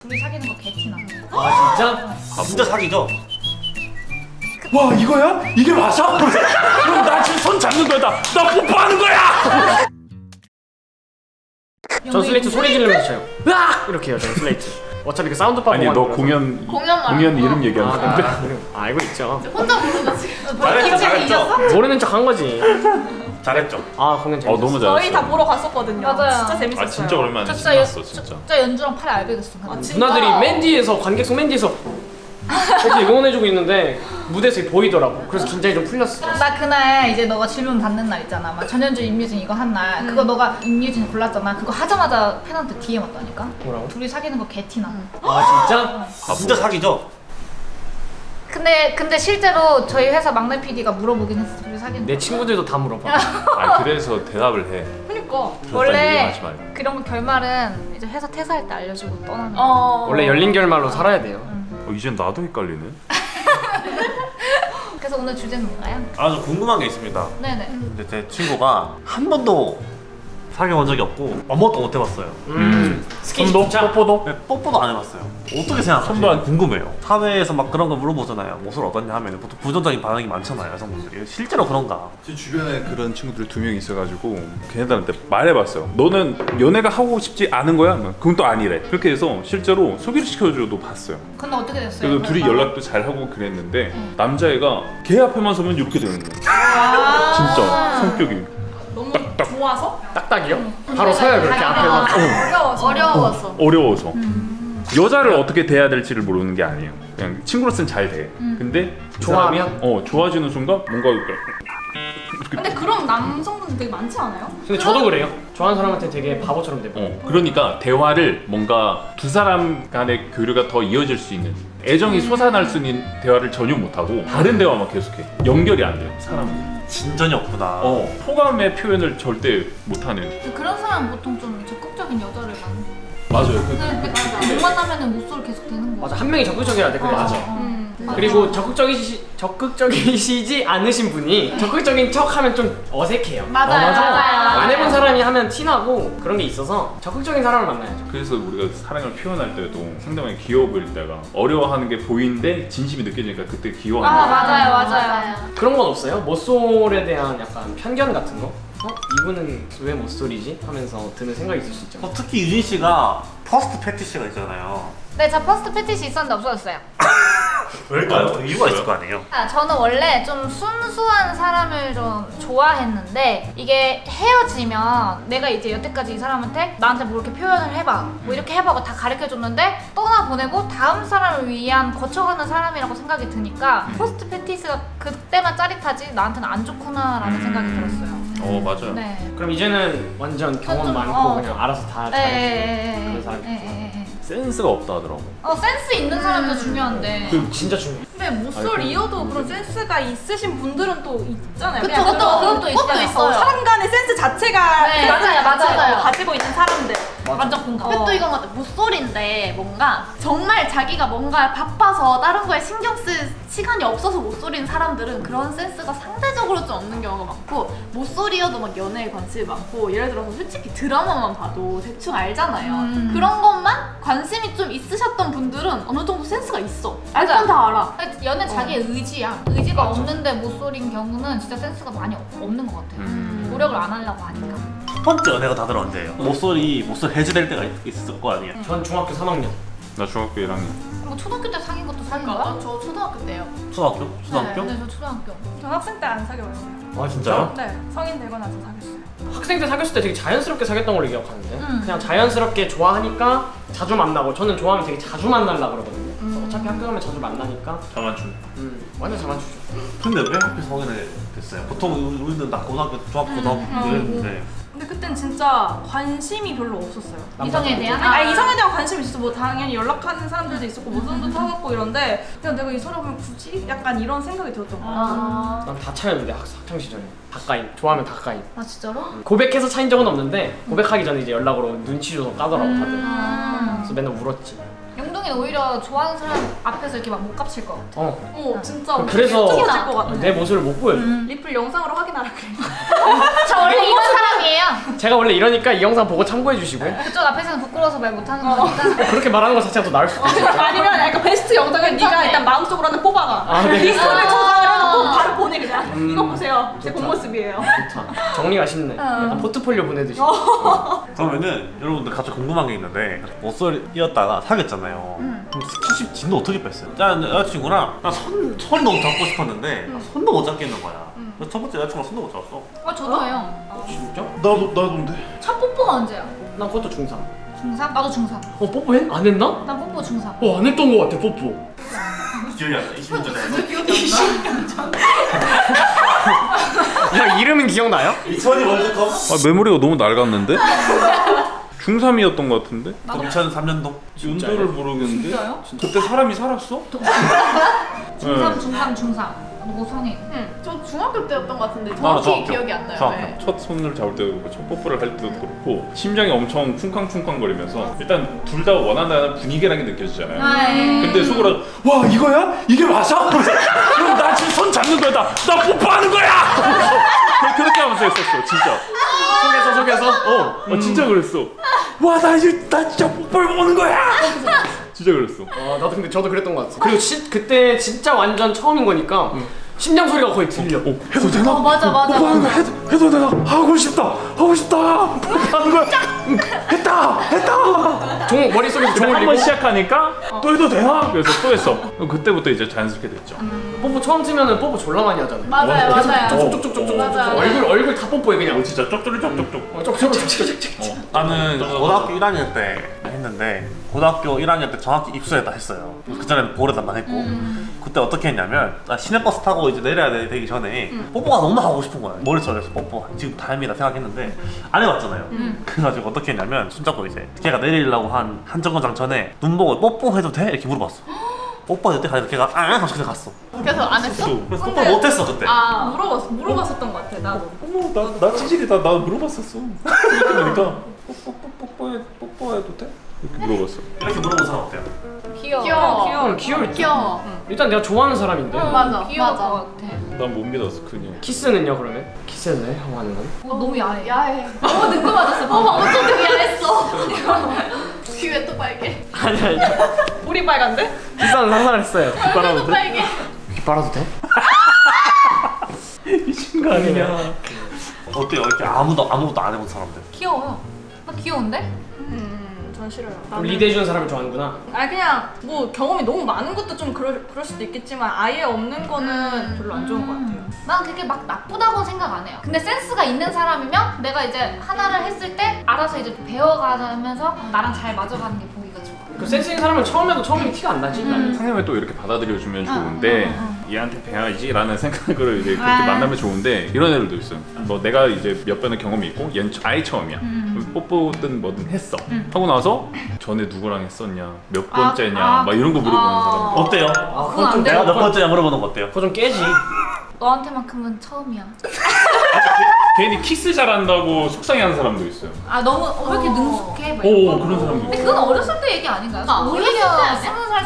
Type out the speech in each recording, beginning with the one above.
둘이 사귀는 거 개티나. 아 진짜? 아, 진짜 사귀죠? 와 이거야? 이게 맞아? 그럼 나 지금 손 잡는 거야 나, 나 뽀뽀하는 거야! 전 슬레이트 소리 지르면서 쳐요 으악! 이렇게 해요 저는 슬레이트 어차피 그 사운드 따고 아니 너 공연 공연. 공연 이름 아, 얘기하는 아, 건데 아? 아, 알고 있죠 혼자 부르다 지금. 잘했죠, 잘했죠? 모르는 척 한 거지 잘했죠? 아 공연 어 재밌었어 너무 잘했어 저희 다 보러 갔었거든요. 맞아요. 진짜 재밌었어요. 아 진짜 오랜만에 저 진짜 연, 신났어 저, 진짜 진짜 연주랑 팔이 알배겼어. 근데. 진짜? 누나들이 맨 뒤에서 관객석 맨 뒤에서 이렇게 응원해주고 있는데 무대에서 보이더라고 그래서 긴장이 좀 풀렸어 나 그날 이제 너가 질문 받는 날 있잖아. 막 전현주 임유진 이거 한 날. 그거 너가 임유진 골랐잖아. 그거 하자마자 팬한테 DM 왔다니까. 뭐라고? 둘이 사귀는 거 개티나. 아 진짜? 아, 진짜 사기죠? 근데 근데 실제로 저희 회사 막내 PD가 물어보긴 했어. 둘이 사귀는 내 거. 친구들도 다 물어봐 아 그래서 대답을 해 그니까 그런 원래. 그런 거 결말은 이제 회사 퇴사할 때 알려주고 떠나는 거. 어. 원래 열린 결말로 살아야 돼요 어, 이젠 나도 헷갈리네 그래서 오늘 주제는 뭔가요? 아, 저 궁금한 게 있습니다. 네네. 근데 제 친구가 한 번도 사귀어본 적이 없고 아무것도 못 해봤어요. 음 스킨십 손도? 뽀뽀도? 네, 뽀뽀도 안 해봤어요. 어떻게 생각하세요? 손도 안- 궁금해요. 사회에서 막 그런 거 물어보잖아요. 모습 어떠냐 하면 보통 부정적인 반응이 많잖아요, 여성분들이. 실제로 그런가? 제 주변에 그런 친구들 두 명 있어가지고 걔네들한테 말해봤어요 너는 연애가 하고 싶지 않은 거야? 그건 또 아니래 그렇게 해서 실제로 소개를 시켜줘도 봤어요 근데 어떻게 됐어요? 그래서 둘이? 연락도 잘 하고 그랬는데 남자애가 걔 앞에만 서면 이렇게 되는 거야 아. 진짜 성격이 딱딱. 좋아서? 딱딱이요? 바로 서요 그렇게 앞에서 어려워서. 어려워서. 어려워서. 여자를 어떻게 대해야 될지를 모르는 게 아니에요. 그냥 친구로서는 잘돼. 근데 그 좋아하면? 어 좋아지는 순간 뭔가 근데 그런 남성분들 되게 많지 않아요? 근데 저도 그래요. 좋아하는 사람한테 되게 바보처럼 돼요. 어, 그러니까 대화를 뭔가 두 사람 간의 교류가 더 이어질 수 있는 애정이 솟아날 수 있는 대화를 전혀 못하고 다른 대화만 계속해. 연결이 안 돼요 사람은 진전이 없구나. 어, 호감의 표현을 절대 못하는. 그런 사람 보통 좀 적극적인 여자를 만나. 맞아요. 그, 근데 못 만나면은 목소리 계속 되는 거. 맞아. 한 명이 적극적이어야 돼 그래 맞아. 음. 그리고 적극적이시, 적극적이시지 않으신 분이 적극적인 척 하면 좀 어색해요. 맞아요, 어, 맞아요. 안 해본 사람이 하면 티나고 그런 게 있어서 적극적인 사람을 만나야죠. 그래서 우리가 사랑을 표현할 때도 상대방이 귀여워 보일 때가 어려워하는 게 보이는데 진심이 느껴지니까 그때 귀여워하는 아 거야 맞아요 맞아요. 그런 건 없어요? 모쏠에 대한 약간 편견 같은 거? 어? 이분은 왜 모쏠이지? 하면서 드는 생각이 있을 수 있죠 어, 특히 유진 씨가 first fetish가 있잖아요. 네, 저 first fetish 있었는데 없어졌어요. 왜일까요? 이유가 있을 거 아니에요? 아, 저는 원래 좀 순수한 사람을 좀 좋아했는데 이게 헤어지면 내가 이제 여태까지 이 사람한테 나한테 뭐 이렇게 표현을 해봐 뭐 이렇게 해봐고 다 가르쳐줬는데 떠나보내고 다음 사람을 위한 거쳐가는 사람이라고 생각이 드니까 first fetish가 그때만 짜릿하지 나한테는 안 좋구나 라는 생각이 들었어요. 어 맞아요 네. 그럼 이제는 완전 경험 좀, 많고 어. 그냥 알아서 다 예, 잘해주고 예, 예, 예, 그런 예, 사람이. 센스가 없다 하더라고 어, 센스 있는 사람이 더 중요한데. 그 진짜 중요해 근데 모쏠이어도 그런 센스가 있으신 분들은 또 있잖아요. 그쵸, 그것도- 그것도 있어요. 어, 사람 간의 센스 자체가 네, 그 맞아요, 맞아요. 가지고 있는 사람들. 완전 공감. 어. 또 이건 같아 모쏠인데 뭔가 정말 자기가 뭔가 바빠서 다른 거에 신경 쓸 시간이 없어서 모쏠인 사람들은 그런 센스가 상대적으로 좀 없는 경우가 많고 모쏠이어도 막 연애에 관심이 많고 예를 들어서 솔직히 드라마만 봐도 대충 알잖아요 음. 그런 것만 관심이 좀 있으셨던 분들은 어느 정도 센스가 있어 알 맞아. 건다 알아 연애 자기의 의지야. 의지가 없는데 모쏠인 경우는 진짜 센스가 많이 없- 없는 것 같아요. 음. 노력을 안 하려고 하니까. 첫 번째 연애가 다들 언제예요? 모쏠이 모쏠 해제될 때가 있- 있을 거 아니에요? 전 중학교 3학년 나 중학교 1학년 뭐 초등학교 때 사귄 것도 사귄 거야? 저 초등학교 때요 초등학교? 초등학교? 네, 저 초등학교. 저 학생 때 안 사귀어요. 아 진짜요? 네, 성인 되고 나서 사귀었어요. 학생 때 사귀었을 때 되게 자연스럽게 사귀었던 걸로 기억하는데 음. 그냥 자연스럽게 좋아하니까 자주 만나고 저는 좋아하면 되게 자주 만나려고 그러거든요 그래서 어차피 학교 가면 자주 만나니까 자만추. 음, 완전 잘 맞추죠 근데 왜 하필 성인을 됐어요? 보통 우리는 나 고등학교, 중학교, 고등학교 이랬는데 근데 그땐 진짜 관심이 별로 없었어요. 이성에 대한? 아, 이성에 대한 관심이 있었어. 뭐 당연히 연락하는 사람들도 있었고 모성도 타갖고 이런데 그냥 내가 이 사람을 굳이 약간 이런 생각이 들었던 것 같아요. 아, 난다 차였는데 학- 학창 시절에 가까이 좋아하면 다 가까이 아 진짜로? 고백해서 차인 적은 없는데 고백하기 전에 이제 연락으로 눈치 줘서 까더라고 다들 음. 그래서 맨날 울었지 영동이는 오히려 좋아하는 사람 앞에서 이렇게 막 못 깝칠 것 같아. 어 어, 진짜 그래서 것 같아. 내 모습을 못 보여줘 리플 영상으로 확인하라 그래. 저 원래 이런 농담이에요. 제가 원래 이러니까 이 영상 보고 참고해 주시고요. 그쪽 앞에서는 부끄러워서 말 못하는 거니까. 그렇게 말하는 것 자체가 더 나을 수도 있어요. 아니면 약간 베스트 영상을 네가 일단 마음속으로 하나 뽑아가. 아, 네. 리스트를 저장해놓고 바로 보내 그냥. 이거 보세요. 제 본 모습이에요. 좋다. 정리가 쉽네. 약간 포트폴리오 보내듯이. 그러면은 여러분들 갑자기 궁금한 게 있는데 못소리였다가 사귀었잖아요. 그럼 스킨십 진도 어떻게 뺐어요? 짠 여자친구랑 나손 손이 너무 잡고 싶었는데 나 손도 못 잡겠는 거야. 그래서 첫 번째 여자친구랑 손도 못 잡았어. 어 저도요. 진짜? 나도 나도인데. 첫 뽀뽀가 언제야? 나 그것도 중3. 중3? 나도 중3. 어 뽀뽀 했? 안 했나? 나 뽀뽀 중3. 어안 했던 것 같아 뽀뽀. 기억이 안 나. 20년 전에. 야 이름은 기억나요? 2002 월드컵. 아 메모리가 너무 낡았는데? 중3이었던 것 같은데? 2003년도. 연도를 모르겠는데? 그때 사람이 살았어? 중3, 네. 중3, 중3. 너 성인. 응. 저 중학교 때였던 것 같은데 정확히 중학교. 기억이 안 나요. 중학교. 네. 첫 손을 잡을 때도 그렇고 첫 뽀뽀를 할 때도 그렇고 심장이 엄청 쿵쾅쿵쾅 거리면서 일단 둘 다 원한다는 분위기라는 게 느껴지잖아요 아, 예. 근데 속으로 와 이거야? 이게 맞아? 그럼 나 지금 손 잡는 거야 나, 나 뽀뽀하는 거야! 그렇게 하면서 했었어 진짜 속에서 속에서. 어, 어 진짜 그랬어 와나 이제 나 진짜 뽀뽀를 보는 거야! 진짜 그랬어 아 나도 근데 저도 그랬던 것 같아. 그리고 시, 그때 진짜 완전 처음인 거니까 심장 소리가 거의 들려. 어, 해도 되나? 어 맞아 맞아 거 맞아. 해도, 해도 되나? 하고 싶다 하고 싶다 뽀뽀하는 거야 응, 했다 했다 종 머릿속에서 근데 종한 울리고 번 시작하니까 또 해도 되나? 그래서 또 했어 그때부터 이제 자연스럽게 됐죠 뽀뽀 처음 치면은 뽀뽀 졸라 많이 하잖아요. 맞아요, 맞아요. 쪽쪽쪽쪽쪽 맞아. 얼굴 얼굴 다 뽀뽀해 그냥. 진짜 쪽쪽이 쪽쪽쪽. 어, 쪽쪽쪽쪽쪽. 나는 고등학교 1학년 때 했는데 고등학교 1학년 때 정확히 입수했다 했어요. 그 전에는 보려다만 했고 그때 어떻게 했냐면 나 시내버스 타고 이제 내려야 되- 되기 전에 뽀뽀가 너무 하고 싶은 거야. 머릿속에서 뽀뽀 지금 다행이다 생각했는데 안 해봤잖아요. 그래가지고 어떻게 했냐면 손잡고 이제 걔가 내리려고 한 한 정거장 전에 눈 보고 뽀뽀해도 돼? 이렇게 물어봤어. 뽀뽀해도 돼? 가니까 걔가 아 하면서 그냥 갔어. 그래서 안 했어? 그래서 뽀뽀를 못했어 그때. 아 물어봤 물어봤었던 것 같아 나도. 어머 나, 나 찌질이다 나 물어봤었어 그러니까 뽀뽀 뽀뽀해 뽀뽀해도 돼? 이렇게 물어봤어 이렇게 물어본 사람 어때요? 귀여워. 귀여워. 귀여울 때. 귀여워. 일단 내가 좋아하는 사람인데. 맞아 귀여울 맞아. 것 같아. 난 못 믿었어 그냥 키스는요 그러면? 키스는 해? 하고 하는 건? 어, 너무 야해. 야해. 너무 늦고 맞았어. 어머 어쩜 되게 야했어. 귀왜 또 빨개? 아니 아니. 우리 빨간데? 비싼 상상을 했어요. 또 빨개. 귀 빨아도 돼? 미친 거 아니냐 어때요? 이렇게 아무도 아무것도 안 해본 사람들. 귀여워요. 나 귀여운데? 음, 전 싫어요. 그럼 리드해주는 사람을 좋아하는구나. 아 그냥 뭐 경험이 너무 많은 것도 좀 그럴, 그럴 수도 있겠지만 아예 없는 거는 별로 안 좋은 것 같아요. 난 그게 막 나쁘다고 생각 안 해요. 근데 센스가 있는 사람이면 내가 이제 하나를 했을 때 알아서 이제 배워가면서 나랑 잘 맞아가는 게 보기가 좋아. 그 센스 있는 사람은 처음에도 처음이 티가 안 나지. 상대방이 또 이렇게 받아들여주면 좋은데 얘한테 배워야지 라는 생각으로 이제 그렇게 아. 만나면 좋은데 이런 애들도 있어요 뭐 내가 이제 몇 번의 경험이 있고 얘는 아예 처음이야 그럼 뽀뽀든 뭐든 했어 하고 나서 전에 누구랑 했었냐 몇 아, 번째냐 아, 막 이런 거 물어보는 아. 사람 어때요? 아, 그건 안 내가. 몇 번째냐 물어보는 거 어때요? 그거 좀 깨지. 너한테만큼은 처음이야. 괜히 키스 잘한다고 속상해하는 사람도 있어요 아 너무 어, 왜 이렇게 어. 능숙해? 막오 거. 그런 사람도 근데 있어 그건 어렸을 때 얘기 아닌가요? 아, 때 오히려? 스무 살,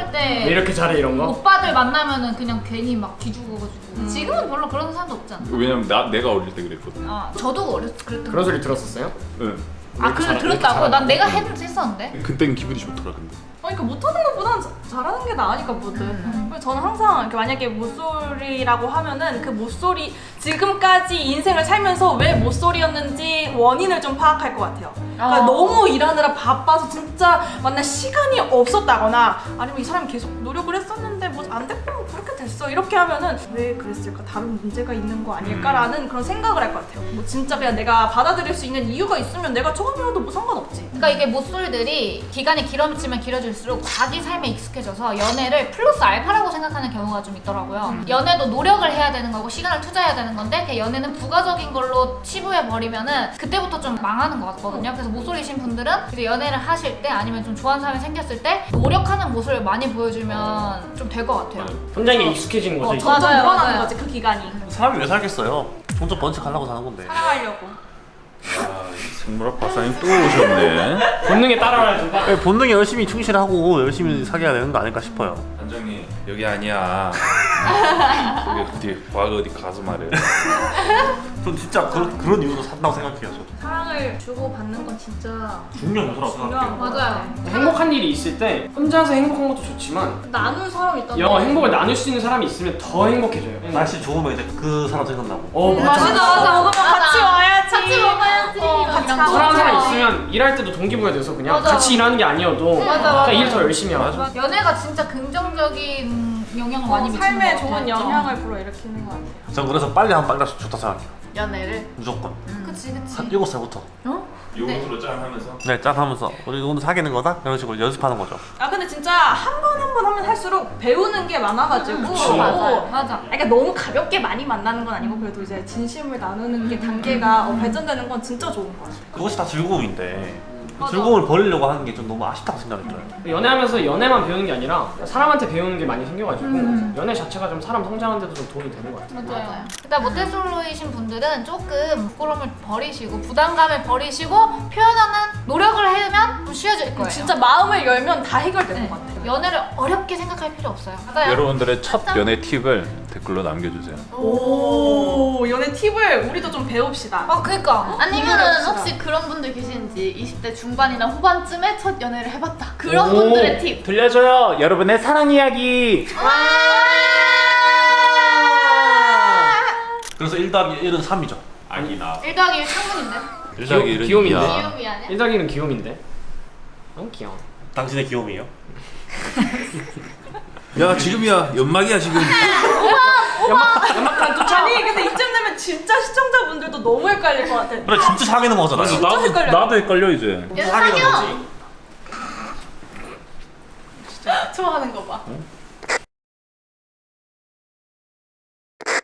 살왜때 이렇게 잘해 이런 거? 오빠들 만나면은 그냥 괜히 막 뒤죽어가지고 지금은 별로 그런 사람도 없잖아. 왜냐면 나, 내가 어릴 때 그랬거든 아 저도 어렸을 때 그랬던 그런 거. 소리 들었었어요? 응. 아 그래 들었다고? 난 내가 했, 했었는데. 그때는 기분이 좋더라 근데 아니 그러니까 못하는 것보단 자- 잘하는 게 나으니까 뭐든. 음. 그래서 저는 항상 이렇게 만약에 모쏠이라고 하면은 그 모쏠이 지금까지 인생을 살면서 왜 모쏠이었는지 원인을 좀 파악할 것 같아요. 그러니까 어. 너무 일하느라 바빠서 진짜 만날 시간이 없었다거나 아니면 이 사람이 계속 노력을 했었는데 뭐 안 됐고 뭐 그렇게 됐어 이렇게 하면은 왜 그랬을까 다른 문제가 있는 거 아닐까라는 그런 생각을 할 것 같아요. 뭐 진짜 그냥 내가 받아들일 수 있는 이유가 있으면 내가 처음이어도 뭐 상관없지. 그러니까 이게 모쏠들이 기간이 길어지면 길어질수록 자기 삶에 익숙해져서 연애를 플러스 알파라고 생각하는 경우가 좀 있더라고요. 연애도 노력을 해야 되는 거고 시간을 투자해야 되는 건데 그 연애는 부가적인 걸로 치부해 버리면은 그때부터 좀 망하는 것 같거든요. 그래서 모쏠이신 분들은 이제 연애를 하실 때 아니면 좀 좋아하는 사람이 생겼을 때 노력하는 모습을 많이 보여주면 좀 될 것 같아요. 현장에 익숙 해지는 거죠. 어. 점점 맞아요, 늘어나는 맞아요. 거지 그 기간이. 사람이 왜 살겠어요? 혼자 번쩍하려고 사는 건데. 사랑하려고. 아, 이 김무라 박사님 또 오셨네. 본능에 따라와야 된다. 네, 본능에 열심히 충실하고 열심히 사귀어야 되는 거 아닐까 싶어요. 한정이 여기 아니야. 여기 어디 과거 어디 가서 말해. 전 진짜 그런 그런 이유로 산다고 생각해요. 저도. 사랑을 주고 받는 건 진짜 중요한 요소라고 중요한 생각해요. 거 맞아요. 행복한 일이 있을 때 혼자서 행복한 것도 좋지만 나눈 사람 있다는 영 행복을 나눌 수 있는 사람이 있으면 더 행복해져요. 날씨 좋으면 이제 그 사람 생각나고. 어 맞아 맞아. 맞아 먹으면 같이 와야지 같이 먹어야지. 어, 같이 사랑하는 사람 맞아. 있으면 일할 때도 동기부여 돼서 그냥 맞아. 같이 일하는 게 아니어도 맞아, 그냥 맞아. 일더 열심히 하죠. 맞아. 연애가 진짜 긍정적인 영향을 많이 어, 미치는 삶에. 좋은 영향을 불어일으키는 것 같아요 전 그래서 빨리 하면 빨리 좋다 생각해요. 연애를 무조건. 그치 그치. 한 7살부터. 요것으로 짠 하면서. 네, 짠 하면서 우리 오늘 사귀는 거다? 이런 식으로 연습하는 거죠. 아 근데 진짜 한 번 한 번 하면 할수록 배우는 게 많아가지고 그치. 맞아요. 맞아. 그러니까 너무 가볍게 많이 만나는 건 아니고 그래도 이제 진심을 나누는 게 단계가 어, 발전되는 건 진짜 좋은 것 같아요 그것이 다 즐거움인데 그 맞아. 즐거움을 버리려고 하는 게 좀 너무 아쉽다고 생각이 들어요. 연애하면서 연애만 배우는 게 아니라 사람한테 배우는 게 많이 생겨가지고 연애 자체가 좀 사람 성장하는 데도 좀 도움이 되는 것 같아요. 맞아요. 일단 모태솔로이신 분들은 조금 부끄러움을 버리시고 부담감을 버리시고 표현하는 노력을 하면 좀 쉬워질 거예요. 진짜 마음을 열면 다 해결되는 네. 것 같아요 연애를 어렵게 생각할 필요 없어요. 맞아요. 여러분들의 첫 연애 팁을 댓글로 남겨주세요. 오 팁을 우리도 좀 배웁시다 아 그니까. 아니면은 공유해봅시다. 혹시 그런 분들 계시는지 20대 중반이나 후반쯤에 첫 연애를 해봤다. 그런 오. 분들의 팁. 들려줘요, 여러분의 사랑 이야기. 그래서 1 더하기 1은 3이죠. 아니나. 1 더하기 1 창문인데. 일자기 이런 귀요미인데? 이야. 귀요미 아니야? 일자기는 귀요미인데. 너무 귀여워. 당신의 귀요미요? 야 지금이야 연막이야 지금. 아니 근데 이쯤 되면 진짜 시청자분들도 너무 헷갈릴 것 같아 그래 진짜 사귀는 거잖아요. 나도 헷갈려. 나도 헷갈려 이제. 사귀는. 거지. 좋아하는 거 봐.